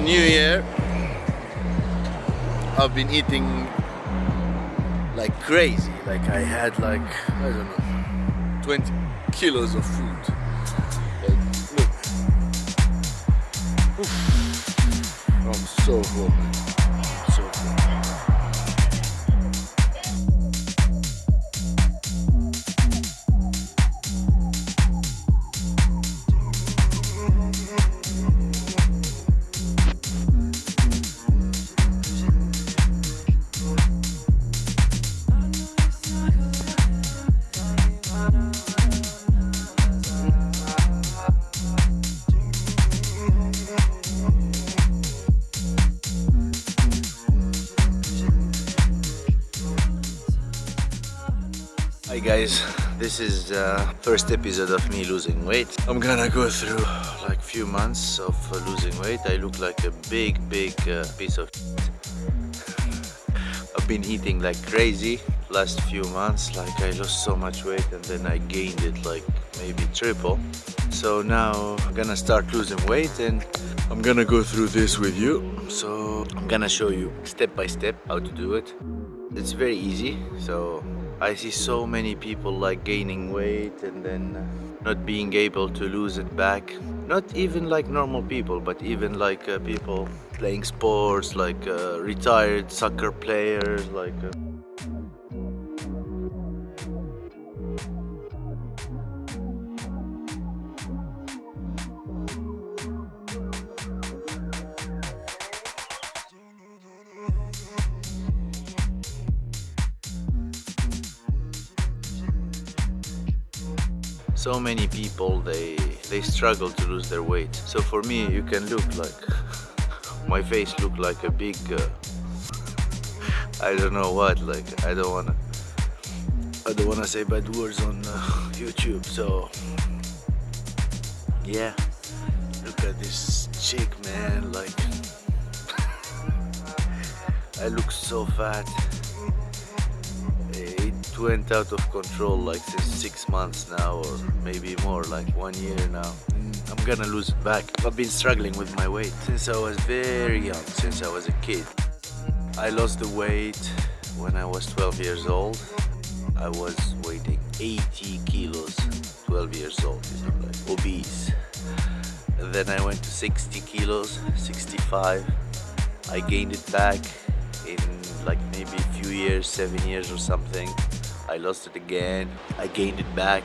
a new year. I've been eating like crazy. Like I had like, I don't know, 20 kilos of food. Like, look. Oof. I'm so hungry. Hi guys, this is uh, first episode of me losing weight. I'm gonna go through like few months of uh, losing weight. I look like a big, big uh, piece of I've been eating like crazy last few months. Like I lost so much weight and then I gained it like maybe triple. So now I'm gonna start losing weight and I'm gonna go through this with you. So I'm gonna show you step by step how to do it. It's very easy. So I see so many people like gaining weight and then uh, not being able to lose it back. Not even like normal people, but even like uh, people playing sports, like uh, retired soccer players, like. Uh, so many people they they struggle to lose their weight. So for me you can look like my face look like a big uh, I don't know what like I don't wanna I don't wanna say bad words on uh, YouTube so yeah. Look at this chick man like I look so fat went out of control like since six months now or maybe more like one year now. Mm. I'm gonna lose it back. I've been struggling with my weight since I was very young since I was a kid. I lost the weight when I was 12 years old. I was weighing 80 kilos 12 years old you know like obese. And then I went to 60 kilos 65 I gained it back in like maybe a few years, seven years or something. I lost it again. I gained it back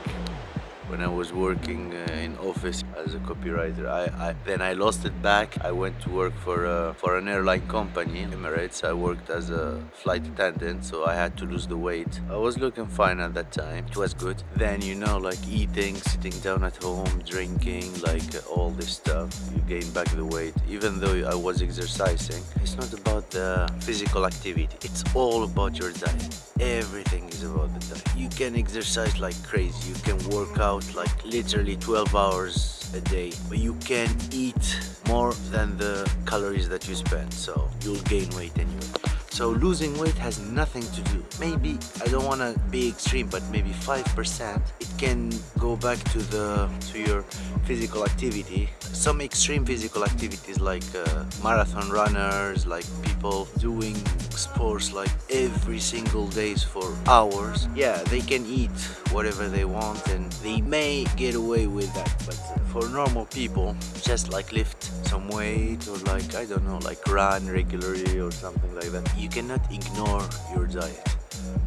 when I was working uh, in office as a copywriter. I, I then I lost it back. I went to work for uh, for an airline company, Emirates. I worked as a flight attendant, so I had to lose the weight. I was looking fine at that time. It was good. Then you know, like eating, sitting down at home, drinking, like uh, all this stuff, you gain back the weight. Even though I was exercising, it's not about the physical activity. It's all about your diet. Everything is about the diet. You can exercise like crazy. You can work out like literally 12 hours a day but you can eat more than the calories that you spend so you'll gain weight anyway so losing weight has nothing to do. Maybe i don't want to be extreme but maybe five percent it can go back to the to your physical activity. Some extreme physical activities like uh, marathon runners like people doing sports like every single days for hours. Yeah they can eat whatever they want and they may get away with that but for normal people just like lift some weight or like i don't know like run regularly or something like that. You cannot ignore your diet.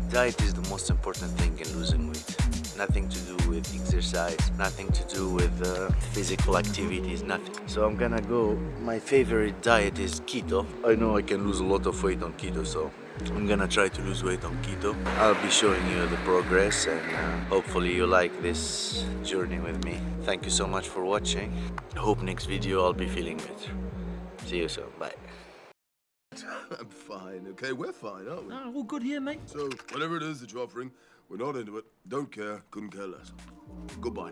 Diet is the most important thing in losing weight nothing to do with exercise nothing to do with uh, physical activities nothing so i'm gonna go my favorite diet is keto i know i can lose a lot of weight on keto so I'm gonna try to lose weight on keto. I'll be showing you the progress and uh, hopefully you like this journey with me. Thank you so much for watching. Hope next video I'll be feeling better. See you soon. Bye. I'm fine, okay? We're fine, aren't we? No, all good here, mate. So, whatever it is that you're offering, we're not into it. Don't care, couldn't care less. Goodbye.